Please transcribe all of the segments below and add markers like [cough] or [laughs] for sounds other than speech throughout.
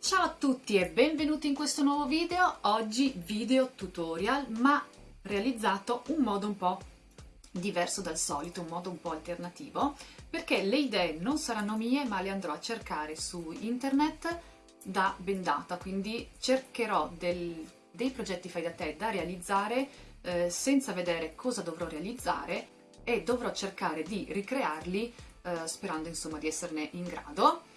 Ciao a tutti e benvenuti in questo nuovo video, oggi video tutorial ma realizzato un modo un po' diverso dal solito, un modo un po' alternativo perché le idee non saranno mie ma le andrò a cercare su internet da bendata, quindi cercherò del, dei progetti fai da te da realizzare eh, senza vedere cosa dovrò realizzare e dovrò cercare di ricrearli eh, sperando insomma di esserne in grado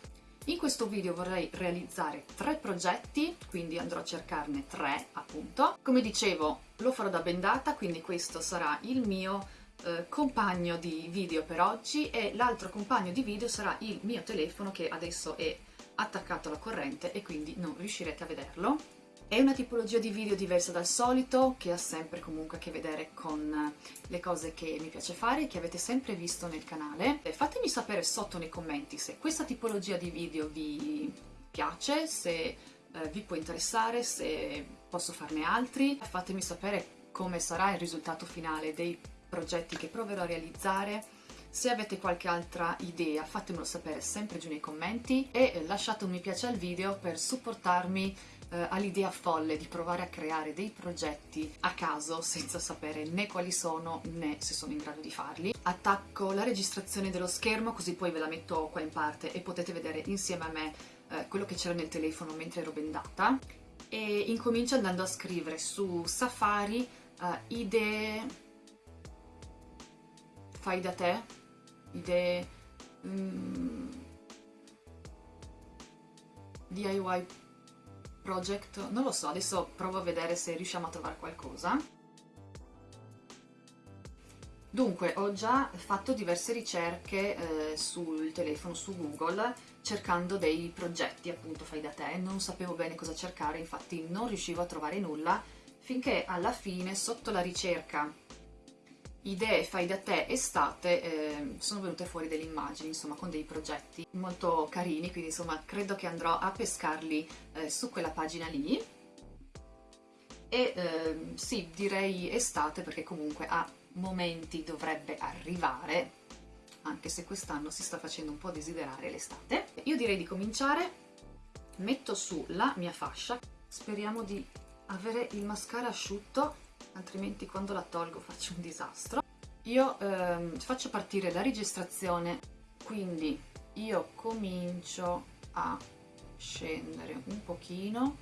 in questo video vorrei realizzare tre progetti, quindi andrò a cercarne tre appunto. Come dicevo lo farò da bendata, quindi questo sarà il mio eh, compagno di video per oggi e l'altro compagno di video sarà il mio telefono che adesso è attaccato alla corrente e quindi non riuscirete a vederlo. È una tipologia di video diversa dal solito, che ha sempre comunque a che vedere con le cose che mi piace fare, che avete sempre visto nel canale. Fatemi sapere sotto nei commenti se questa tipologia di video vi piace, se eh, vi può interessare, se posso farne altri. Fatemi sapere come sarà il risultato finale dei progetti che proverò a realizzare. Se avete qualche altra idea fatemelo sapere sempre giù nei commenti e lasciate un mi piace al video per supportarmi eh, all'idea folle di provare a creare dei progetti a caso senza sapere né quali sono né se sono in grado di farli. Attacco la registrazione dello schermo così poi ve la metto qua in parte e potete vedere insieme a me eh, quello che c'era nel telefono mentre ero bendata e incomincio andando a scrivere su Safari uh, idee fai da te, idee um, mm, DIY project, non lo so, adesso provo a vedere se riusciamo a trovare qualcosa. Dunque, ho già fatto diverse ricerche eh, sul telefono, su Google, cercando dei progetti, appunto, fai da te. Non sapevo bene cosa cercare, infatti non riuscivo a trovare nulla, finché alla fine, sotto la ricerca idee fai da te estate eh, sono venute fuori delle immagini insomma con dei progetti molto carini quindi insomma credo che andrò a pescarli eh, su quella pagina lì. E eh, sì direi estate perché comunque a momenti dovrebbe arrivare anche se quest'anno si sta facendo un po' desiderare l'estate. Io direi di cominciare. Metto su la mia fascia. Speriamo di avere il mascara asciutto altrimenti quando la tolgo faccio un disastro. Io ehm, faccio partire la registrazione, quindi io comincio a scendere un pochino,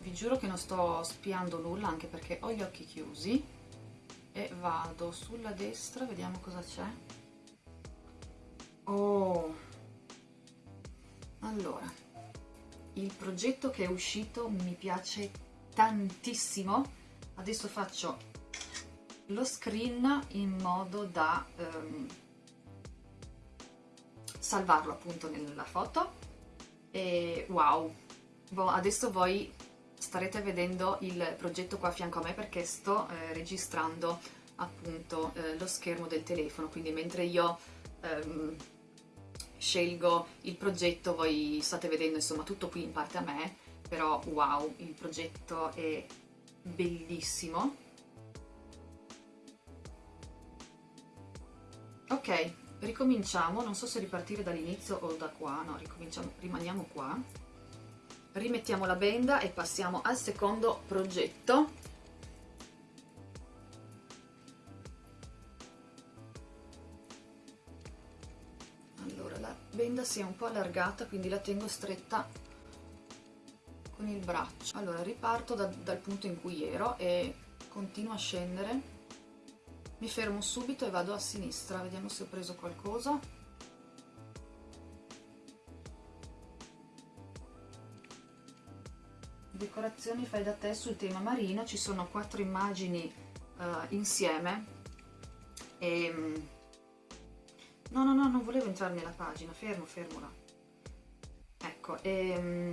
vi giuro che non sto spiando nulla anche perché ho gli occhi chiusi e vado sulla destra, vediamo cosa c'è. Oh! Allora, il progetto che è uscito mi piace tantissimo adesso faccio lo screen in modo da ehm, salvarlo appunto nella foto. E wow. Adesso voi starete vedendo il progetto qua a fianco a me perché sto eh, registrando appunto eh, lo schermo del telefono. Quindi mentre io ehm, scelgo il progetto voi state vedendo insomma tutto qui in parte a me però wow il progetto è bellissimo. Ok ricominciamo. Non so se ripartire dall'inizio o da qua. No ricominciamo rimaniamo qua. Rimettiamo la benda e passiamo al secondo progetto. Allora la benda si è un po' allargata quindi la tengo stretta con il braccio. Allora riparto da, dal punto in cui ero e continuo a scendere. Mi fermo subito e vado a sinistra. Vediamo se ho preso qualcosa. Decorazioni fai da te sul tema marino ci sono quattro immagini uh, insieme. E mm, no no no non volevo entrare nella pagina. Fermo fermo là. Ecco e mm,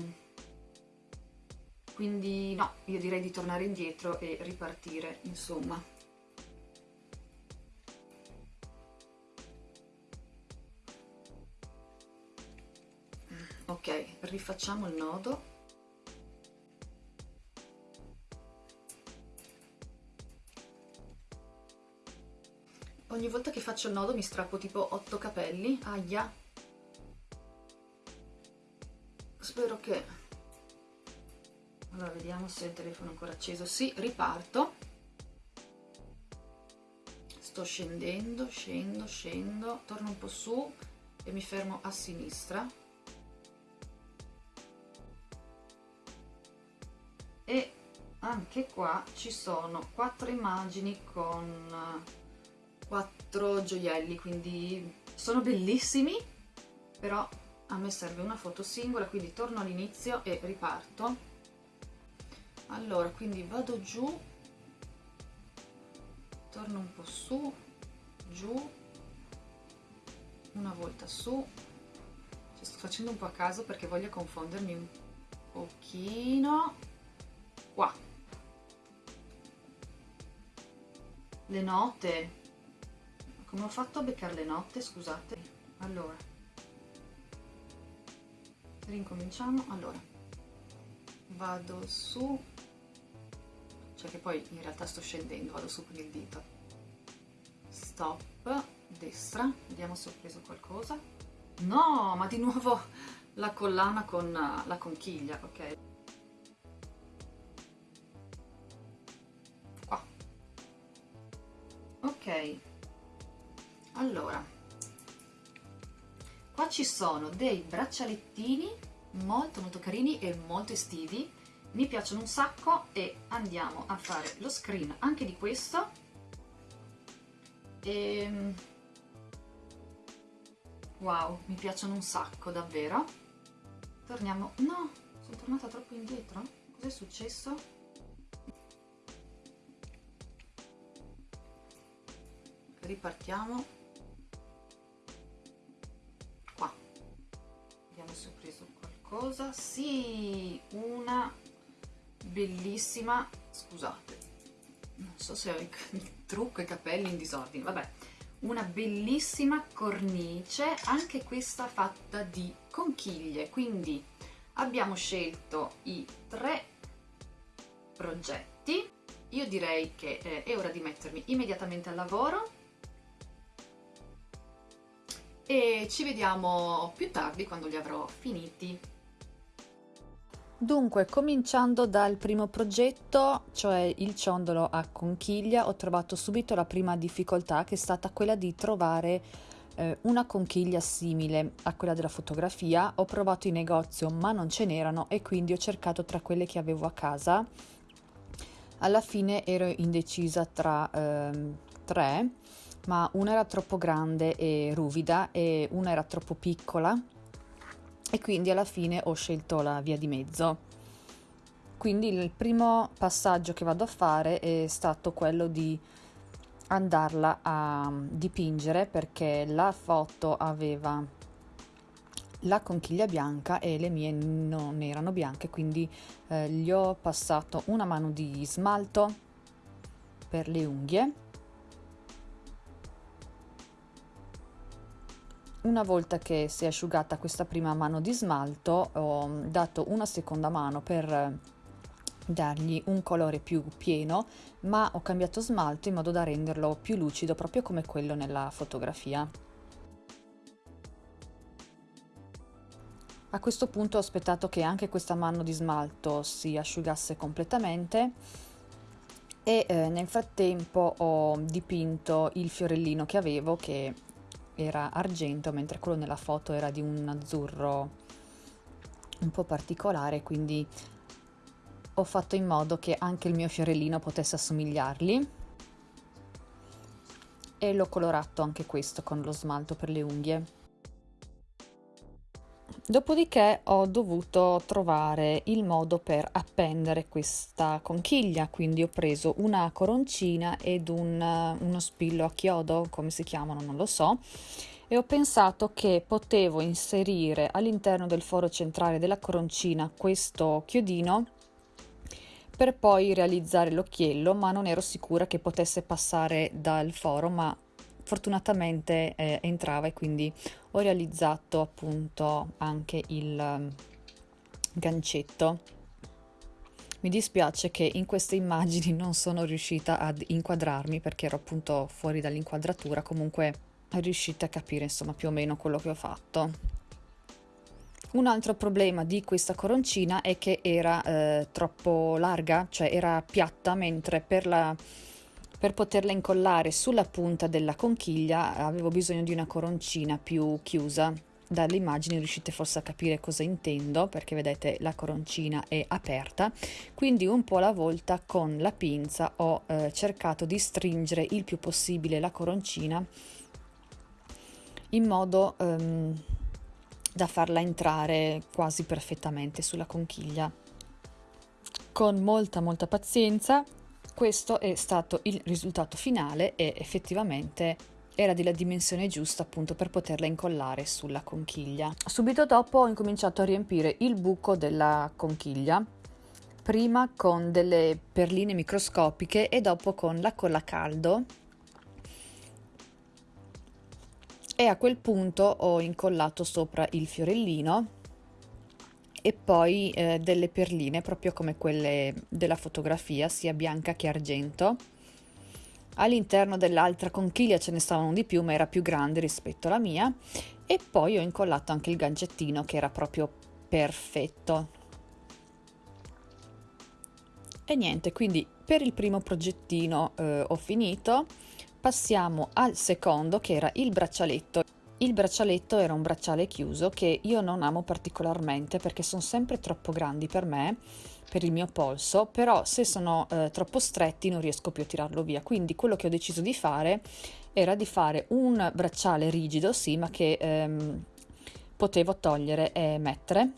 quindi no, io direi di tornare indietro e ripartire, insomma. Ok, rifacciamo il nodo. Ogni volta che faccio il nodo mi strappo tipo 8 capelli, aia, spero che allora vediamo se il telefono è ancora acceso. Sì riparto. Sto scendendo scendo scendo. Torno un po su e mi fermo a sinistra. E anche qua ci sono quattro immagini con quattro gioielli quindi sono bellissimi però a me serve una foto singola quindi torno all'inizio e riparto allora quindi vado giù. Torno un po' su giù. Una volta su. Ci sto facendo un po' a caso perché voglio confondermi un pochino. Qua. Le note. Come ho fatto a beccare le note scusate? Allora. Rincominciamo allora. Vado su cioè che poi in realtà sto scendendo vado su con il dito. Stop destra vediamo se ho preso qualcosa. No ma di nuovo la collana con la conchiglia ok. Qua. Ok. Allora. Qua ci sono dei braccialettini molto molto carini e molto estivi mi piacciono un sacco e andiamo a fare lo screen anche di questo. E ehm, wow mi piacciono un sacco davvero. Torniamo no sono tornata troppo indietro. Cos'è successo? Ripartiamo. Adesso ho preso qualcosa? Sì una bellissima. Scusate non so se ho [laughs] il trucco i capelli in disordine. Vabbè una bellissima cornice anche questa fatta di conchiglie. Quindi abbiamo scelto i tre progetti. Io direi che eh, è ora di mettermi immediatamente al lavoro. E ci vediamo più tardi quando li avrò finiti. Dunque, cominciando dal primo progetto, cioè il ciondolo a conchiglia, ho trovato subito la prima difficoltà che è stata quella di trovare eh, una conchiglia simile a quella della fotografia. Ho provato in negozio ma non ce n'erano e quindi ho cercato tra quelle che avevo a casa. Alla fine ero indecisa tra eh, tre ma una era troppo grande e ruvida e una era troppo piccola e quindi alla fine ho scelto la via di mezzo. Quindi il primo passaggio che vado a fare è stato quello di andarla a dipingere perché la foto aveva la conchiglia bianca e le mie non erano bianche quindi eh, gli ho passato una mano di smalto per le unghie Una volta che si è asciugata questa prima mano di smalto ho dato una seconda mano per dargli un colore più pieno ma ho cambiato smalto in modo da renderlo più lucido proprio come quello nella fotografia. A questo punto ho aspettato che anche questa mano di smalto si asciugasse completamente e eh, nel frattempo ho dipinto il fiorellino che avevo che era argento mentre quello nella foto era di un azzurro un po' particolare quindi ho fatto in modo che anche il mio fiorellino potesse assomigliargli e l'ho colorato anche questo con lo smalto per le unghie Dopodiché ho dovuto trovare il modo per appendere questa conchiglia, quindi ho preso una coroncina ed un, uno spillo a chiodo, come si chiamano non lo so, e ho pensato che potevo inserire all'interno del foro centrale della coroncina questo chiodino per poi realizzare l'occhiello, ma non ero sicura che potesse passare dal foro, ma fortunatamente eh, entrava e quindi ho realizzato appunto anche il um, gancetto. Mi dispiace che in queste immagini non sono riuscita ad inquadrarmi perché ero appunto fuori dall'inquadratura. Comunque riuscite a capire insomma più o meno quello che ho fatto. Un altro problema di questa coroncina è che era eh, troppo larga, cioè era piatta, mentre per, la, per poterla incollare sulla punta della conchiglia avevo bisogno di una coroncina più chiusa. Dalle immagini riuscite forse a capire cosa intendo, perché vedete la coroncina è aperta, quindi un po' alla volta con la pinza ho eh, cercato di stringere il più possibile la coroncina in modo... Um, da farla entrare quasi perfettamente sulla conchiglia. Con molta molta pazienza questo è stato il risultato finale e effettivamente era della dimensione giusta appunto per poterla incollare sulla conchiglia. Subito dopo ho incominciato a riempire il buco della conchiglia, prima con delle perline microscopiche e dopo con la colla caldo e a quel punto ho incollato sopra il fiorellino e poi eh, delle perline proprio come quelle della fotografia sia bianca che argento. All'interno dell'altra conchiglia ce ne stavano di più ma era più grande rispetto alla mia. E poi ho incollato anche il gancettino che era proprio perfetto. E niente quindi per il primo progettino eh, ho finito. Passiamo al secondo che era il braccialetto. Il braccialetto era un bracciale chiuso che io non amo particolarmente perché sono sempre troppo grandi per me, per il mio polso, però se sono eh, troppo stretti non riesco più a tirarlo via. Quindi quello che ho deciso di fare era di fare un bracciale rigido, sì, ma che ehm, potevo togliere e mettere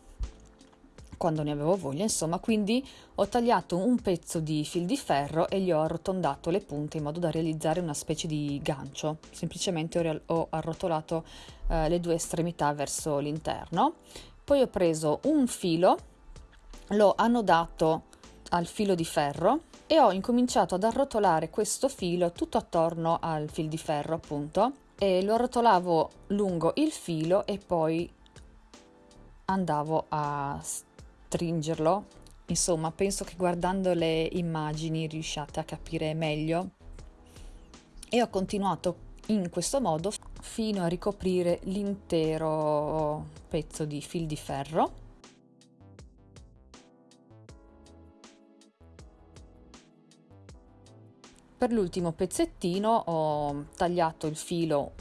quando ne avevo voglia, insomma, quindi ho tagliato un pezzo di fil di ferro e gli ho arrotondato le punte in modo da realizzare una specie di gancio. Semplicemente ho, ho arrotolato eh, le due estremità verso l'interno. Poi ho preso un filo, l'ho annodato al filo di ferro e ho incominciato ad arrotolare questo filo tutto attorno al fil di ferro, appunto, e lo arrotolavo lungo il filo e poi andavo a stringerlo. Insomma, penso che guardando le immagini riusciate a capire meglio. E ho continuato in questo modo fino a ricoprire l'intero pezzo di fil di ferro. Per l'ultimo pezzettino ho tagliato il filo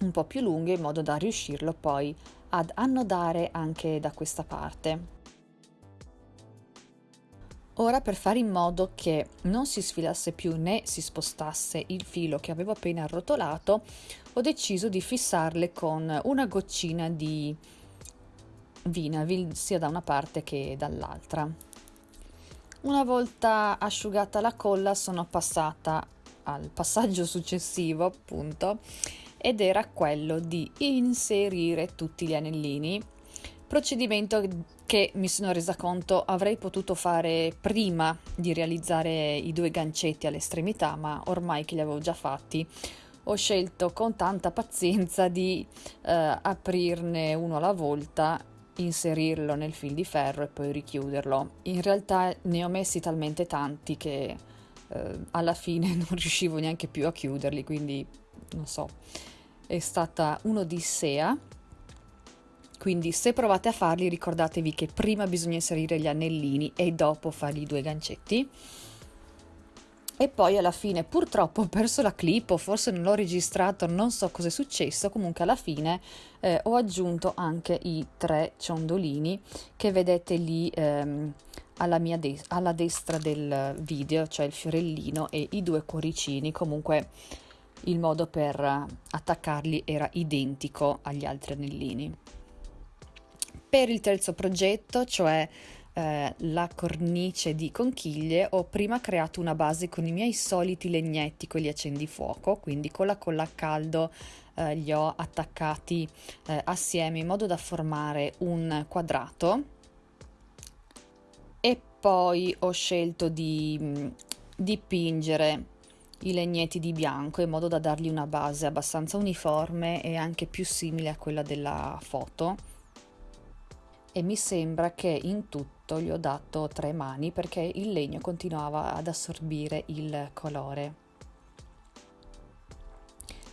un po' più lungo in modo da riuscirlo poi ad annodare anche da questa parte. Ora per fare in modo che non si sfilasse più né si spostasse il filo che avevo appena arrotolato, ho deciso di fissarle con una goccina di Vinavil sia da una parte che dall'altra. Una volta asciugata la colla sono passata al passaggio successivo appunto ed era quello di inserire tutti gli anellini, procedimento che mi sono resa conto avrei potuto fare prima di realizzare i due gancetti all'estremità, ma ormai che li avevo già fatti ho scelto con tanta pazienza di eh, aprirne uno alla volta, inserirlo nel fil di ferro e poi richiuderlo. In realtà ne ho messi talmente tanti che eh, alla fine [laughs] non riuscivo neanche più a chiuderli, quindi non so è stata un'odissea. Quindi se provate a farli ricordatevi che prima bisogna inserire gli anellini e dopo fare i due gancetti. E poi alla fine purtroppo ho perso la clip o forse non l'ho registrato, non so cosa è successo, comunque alla fine eh, ho aggiunto anche i tre ciondolini che vedete lì ehm, alla, mia de- alla destra del video, cioè il fiorellino e i due cuoricini, comunque il modo per attaccarli era identico agli altri anellini. Per il terzo progetto, cioè eh, la cornice di conchiglie, ho prima creato una base con i miei soliti legnetti, quelli accendifuoco, quindi con la colla a caldo eh, li ho attaccati eh, assieme in modo da formare un quadrato e poi ho scelto di mh, mm, dipingere i legnetti di bianco in modo da dargli una base abbastanza uniforme e anche più simile a quella della foto e mi sembra che in tutto gli ho dato tre mani perché il legno continuava ad assorbire il colore.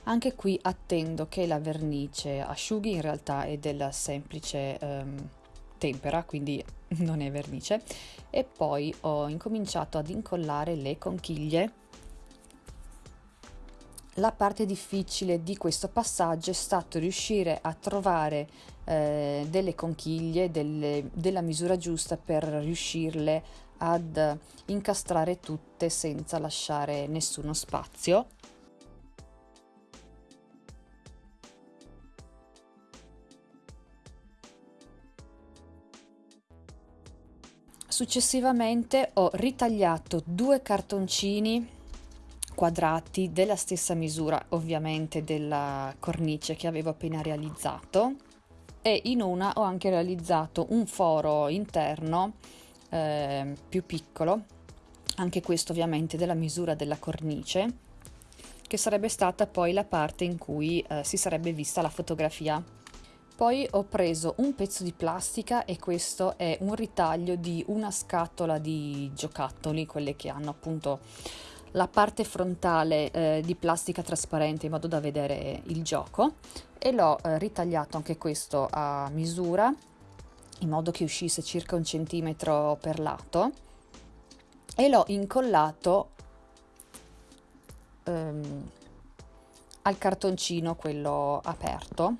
Anche qui attendo che la vernice asciughi, in realtà è della semplice um, tempera, quindi [laughs] non è vernice, e poi ho incominciato ad incollare le conchiglie. La parte difficile di questo passaggio è stato riuscire a trovare eh, delle conchiglie delle, della misura giusta per riuscirle ad incastrare tutte senza lasciare nessuno spazio. Successivamente ho ritagliato due cartoncini quadrati della stessa misura ovviamente della cornice che avevo appena realizzato. E in una ho anche realizzato un foro interno eh, più piccolo anche questo ovviamente della misura della cornice che sarebbe stata poi la parte in cui eh, si sarebbe vista la fotografia. Poi ho preso un pezzo di plastica e questo è un ritaglio di una scatola di giocattoli, quelle che hanno appunto la parte frontale eh, di plastica trasparente in modo da vedere il gioco. E l'ho eh, ritagliato anche questo a misura in modo che uscisse circa un centimetro per lato. E l'ho incollato ehm, al cartoncino quello aperto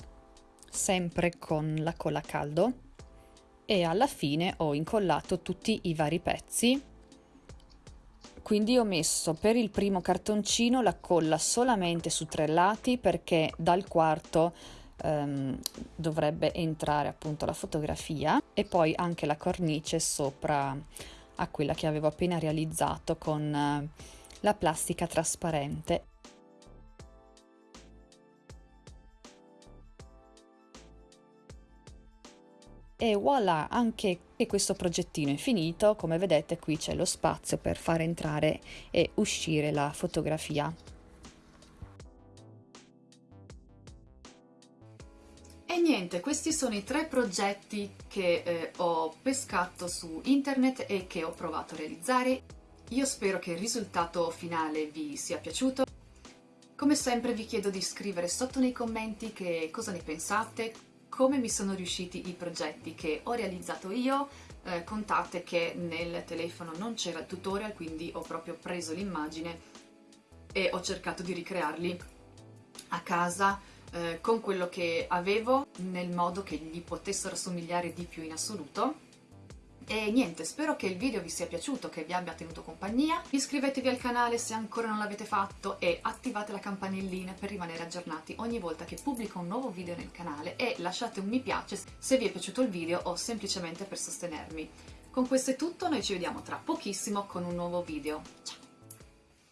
sempre con la colla a caldo. E alla fine ho incollato tutti i vari pezzi quindi ho messo per il primo cartoncino la colla solamente su tre lati perché dal quarto ehm, dovrebbe entrare appunto la fotografia e poi anche la cornice sopra a quella che avevo appena realizzato con eh, la plastica trasparente e voilà anche questo progettino è finito come vedete qui c'è lo spazio per far entrare e uscire la fotografia E niente, questi sono i tre progetti che eh, ho pescato su internet e che ho provato a realizzare. Io spero che il risultato finale vi sia piaciuto. Come sempre vi chiedo di scrivere sotto nei commenti che cosa ne pensate, come mi sono riusciti i progetti che ho realizzato io, eh, contate che nel telefono non c'era il tutorial, quindi ho proprio preso l'immagine e ho cercato di ricrearli a casa eh, con quello che avevo nel modo che gli potessero somigliare di più in assoluto e niente, spero che il video vi sia piaciuto, che vi abbia tenuto compagnia. Iscrivetevi al canale se ancora non l'avete fatto e attivate la campanellina per rimanere aggiornati ogni volta che pubblico un nuovo video nel canale e lasciate un mi piace se vi è piaciuto il video o semplicemente per sostenermi. Con questo è tutto, noi ci vediamo tra pochissimo con un nuovo video. Ciao!